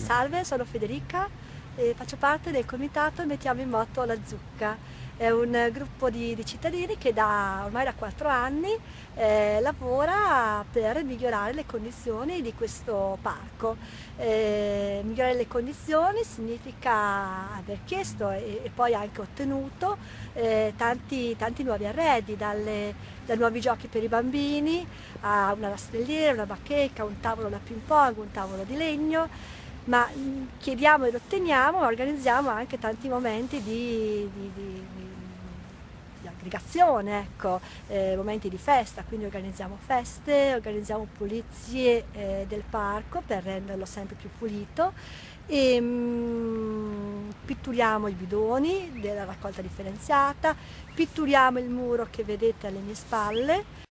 Salve, sono Federica e faccio parte del comitato Mettiamo in moto la zucca. È un gruppo di, di cittadini che da, ormai da quattro anni eh, lavora per migliorare le condizioni di questo parco. Eh, migliorare le condizioni significa aver chiesto e, e poi anche ottenuto eh, tanti, tanti, nuovi arredi, dalle, da nuovi giochi per i bambini a una rastrelliera, una bacheca, un tavolo da ping pong, un tavolo di legno ma mm, chiediamo ed otteniamo, ma organizziamo anche tanti momenti di, di, di, di aggregazione, ecco, eh, momenti di festa, quindi organizziamo feste, organizziamo pulizie eh, del parco per renderlo sempre più pulito. E mm, pitturiamo i bidoni della raccolta differenziata, pitturiamo il muro che vedete alle mie spalle